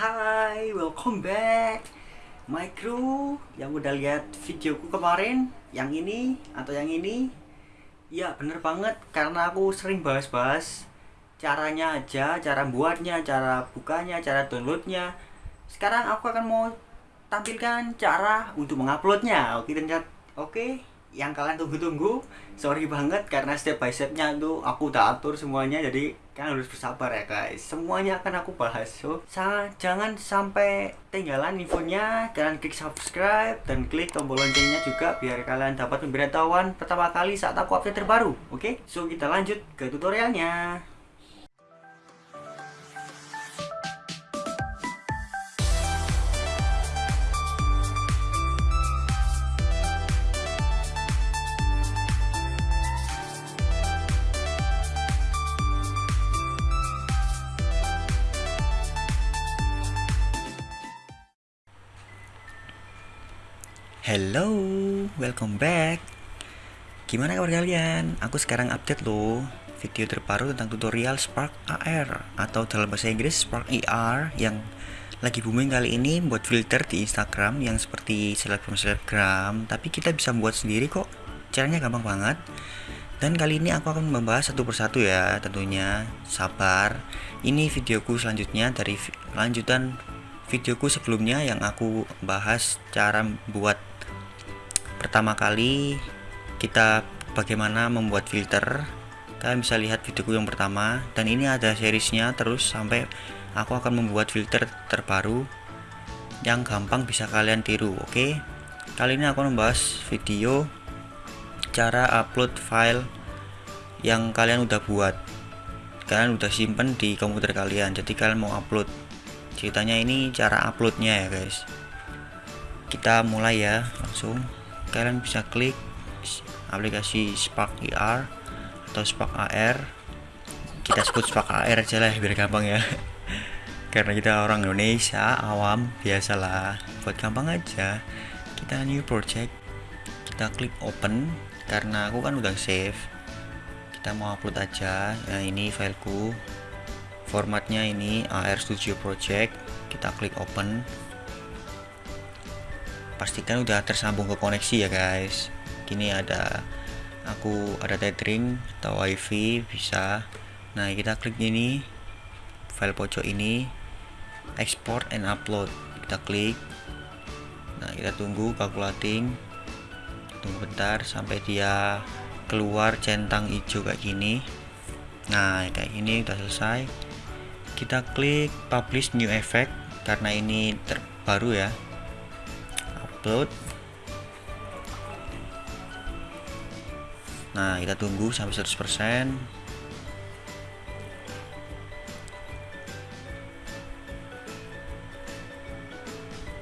Hai, welcome back. My crew yang udah lihat videoku kemarin Yang ini atau yang ini. Ya bener banget karena aku sering bahas-bahas Caranya aja, cara buatnya, cara bukanya, cara downloadnya. Sekarang aku akan mau tampilkan cara untuk menguploadnya. Oke, dan oke yang kalian tunggu-tunggu sorry banget karena step by stepnya itu aku udah atur semuanya jadi kalian harus bersabar ya guys semuanya akan aku bahas so jangan sampai tinggalan infonya kalian klik subscribe dan klik tombol loncengnya juga biar kalian dapat pemberitahuan pertama kali saat aku update terbaru oke okay? so kita lanjut ke tutorialnya Hello, welcome back. Gimana kabar kalian? Aku sekarang update loh Video terbaru tentang tutorial Spark AR Atau dalam bahasa Inggris Spark AR e Yang lagi booming kali ini Buat filter di Instagram Yang seperti selebgram-selebgram Tapi kita bisa buat sendiri kok. Caranya gampang banget. Dan kali ini aku akan membahas satu persatu ya Tentunya. Sabar Ini videoku selanjutnya Dari lanjutan videoku sebelumnya yang aku bahas cara buat pertama kali kita bagaimana membuat filter. Kalian bisa lihat videoku yang pertama dan ini ada seriesnya terus sampai aku akan membuat filter terbaru yang gampang bisa kalian tiru oke? Okay? kali ini aku membahas video cara upload file yang kalian udah buat. Kalian udah simpen di komputer kalian jadi kalian mau upload. Ceritanya ini cara uploadnya ya guys. Kita mulai ya langsung kalian bisa klik aplikasi Spark AR atau Spark AR kita sebut Spark AR aja lah biar gampang ya. Karena kita orang Indonesia awam biasalah. Buat gampang aja. Kita new project. Kita klik open karena aku kan udah save. Kita mau upload aja ya ini fileku. Formatnya ini AR Studio Project. Kita klik open pastikan udah tersambung ke koneksi ya guys. Gini ada aku ada tethering atau wifi bisa. Nah kita klik ini file pojok ini export and upload. Kita klik. Nah kita tunggu calculating. Tunggu bentar sampai dia keluar centang hijau kayak gini. Nah kayak gini udah selesai. Kita klik publish new effect karena ini terbaru ya upload nah kita tunggu sampai 100%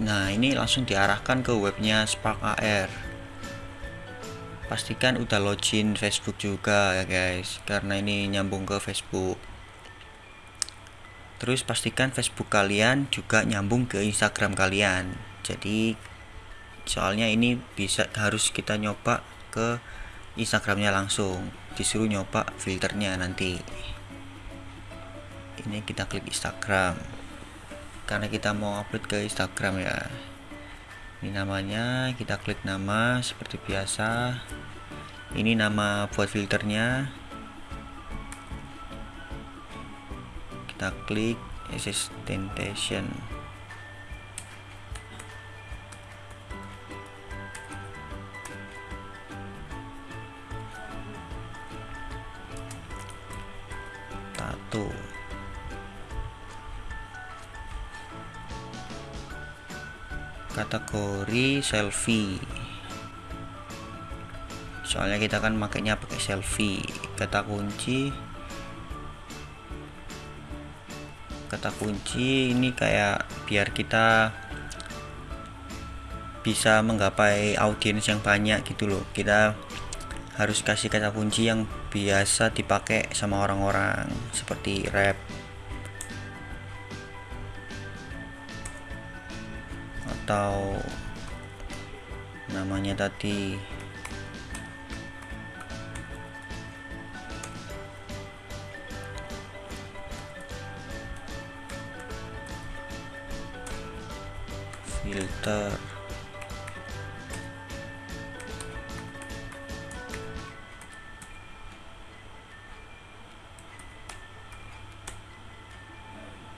nah ini langsung diarahkan ke webnya Spark AR pastikan udah login Facebook juga ya guys karena ini nyambung ke Facebook. Terus pastikan Facebook kalian juga nyambung ke Instagram kalian. Jadi soalnya ini bisa harus kita nyoba ke Instagramnya langsung. Disuruh nyoba filternya nanti. Ini kita klik Instagram. Karena kita mau upload ke Instagram ya. Ini namanya kita klik nama seperti biasa. Ini nama buat filternya. Kita klik assistation kategori selfie. Soalnya kita kan makainya pakai selfie. Kata kunci. Kata kunci ini kayak biar kita bisa menggapai audiens yang banyak gitu loh. Kita harus kasih kata kunci yang biasa dipakai sama orang-orang seperti rap. Atau namanya tadi filter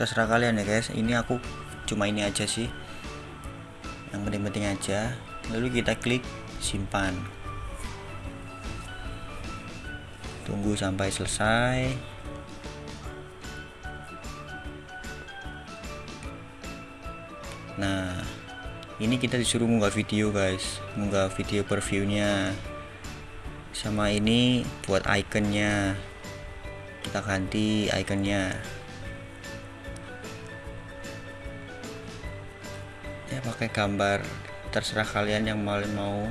terserah kalian ya guys. Ini aku cuma ini aja sih. Yang penting-penting aja. Lalu kita klik simpan. Tunggu sampai selesai. Nah ini kita disuruh munggah video guys. Munggah video previewnya sama ini buat iconnya kita ganti iconnya ya pakai gambar. Terserah kalian yang mau mau.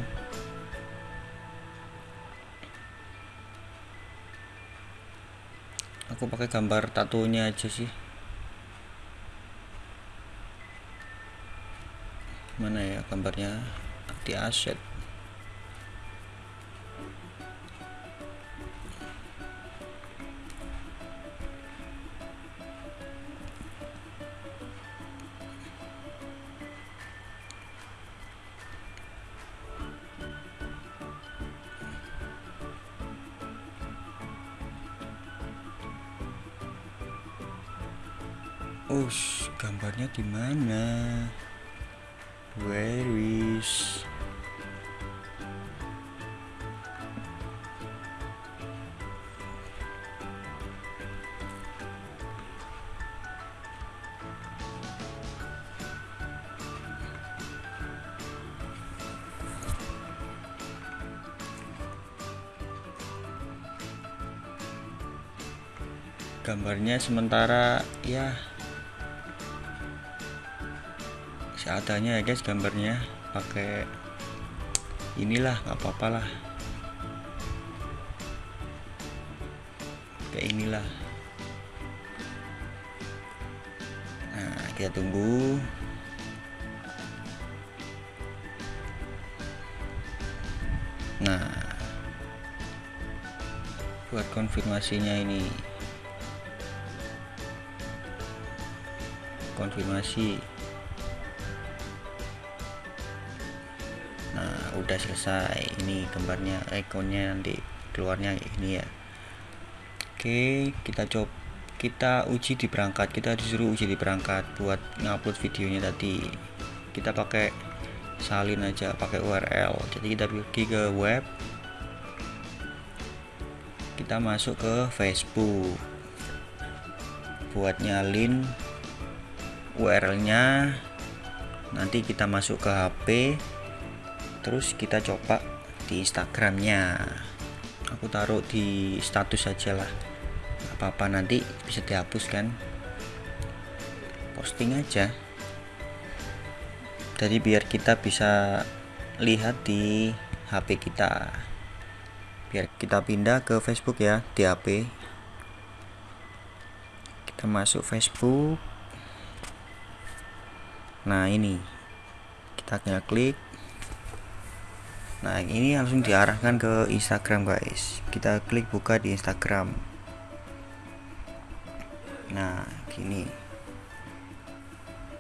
Aku pakai gambar tatonya aja sih. Mana ya gambarnya? Di aset Ush, gambarnya di mana? Where is? gambarnya sementara ya seadanya ya guys gambarnya. Pakai inilah nggak apa-apa lah. Kayak inilah. Nah kita tunggu. Nah buat konfirmasinya ini. Konfirmasi udah selesai. Ini gambarnya ikonnya nanti keluarnya ini ya. Oke kita coba kita uji di perangkat. Kita disuruh uji di perangkat buat ngupload videonya tadi. Kita pakai salin aja pakai URL jadi kita pergi ke web. Kita masuk ke Facebook. Buat nyalin URL nya nanti kita masuk ke HP terus kita coba di Instagramnya. Aku taruh di status saja lah. Apa-apa nanti bisa dihapus kan. Posting aja. Jadi biar kita bisa lihat di HP kita. Biar kita pindah ke Facebook ya di HP kita masuk Facebook. Nah ini. Kita klik nah ini langsung diarahkan ke Instagram guys. Kita klik buka di Instagram. Nah gini.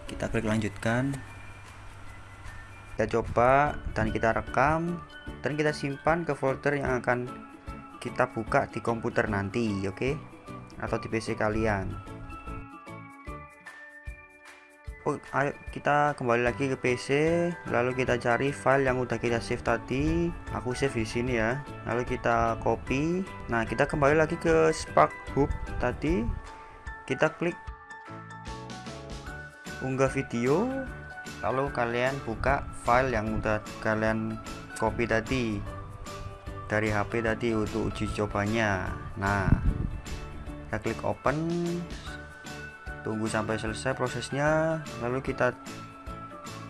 Kita klik lanjutkan. Kita coba dan kita rekam dan kita simpan ke folder yang akan kita buka di komputer nanti oke? Okay? atau di PC kalian oh, ayo kita kembali lagi ke PC lalu kita cari file yang udah kita save tadi. Aku save di sini ya. Lalu kita copy. Nah kita kembali lagi ke Spark Hub tadi. Kita klik unggah video. Lalu kalian buka file yang udah kalian copy tadi. Dari HP tadi untuk uji cobanya. Nah kita klik open tunggu sampai selesai prosesnya lalu kita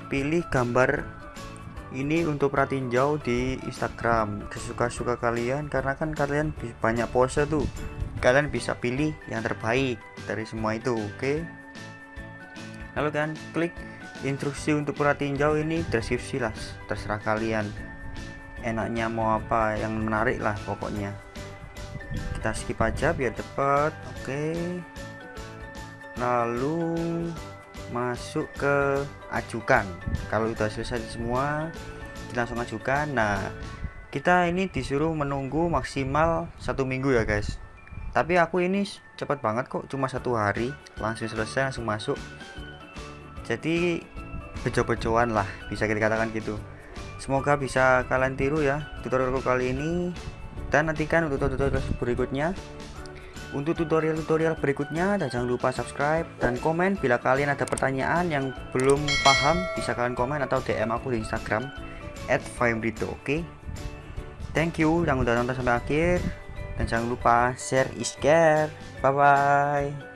pilih gambar ini untuk perhatiin jauh di Instagram. Kesuka-suka kalian karena kan kalian banyak pose tuh. Kalian bisa pilih yang terbaik dari semua itu oke? Okay? lalu kan klik instruksi untuk perhatiin jauh ini deskripsi lah terserah kalian. Enaknya mau apa yang menarik lah pokoknya. Kita skip aja biar cepet oke? okay lalu masuk ke ajukan. Kalau sudah selesai semua langsung ajukan. Nah kita ini disuruh menunggu maksimal satu minggu ya guys. Tapi aku ini cepat banget kok cuma satu hari. Langsung selesai langsung masuk. Jadi bejo-bejoan lah bisa kita katakan gitu. Semoga bisa kalian tiru ya tutorialku kali ini. Dan nantikan untuk tutorial berikutnya untuk tutorial-tutorial berikutnya dan jangan lupa subscribe dan komen. Bila kalian ada pertanyaan yang belum paham bisa kalian komen atau DM aku di Instagram at oke? Okay? thank you yang udah nonton sampai akhir dan jangan lupa share is care bye bye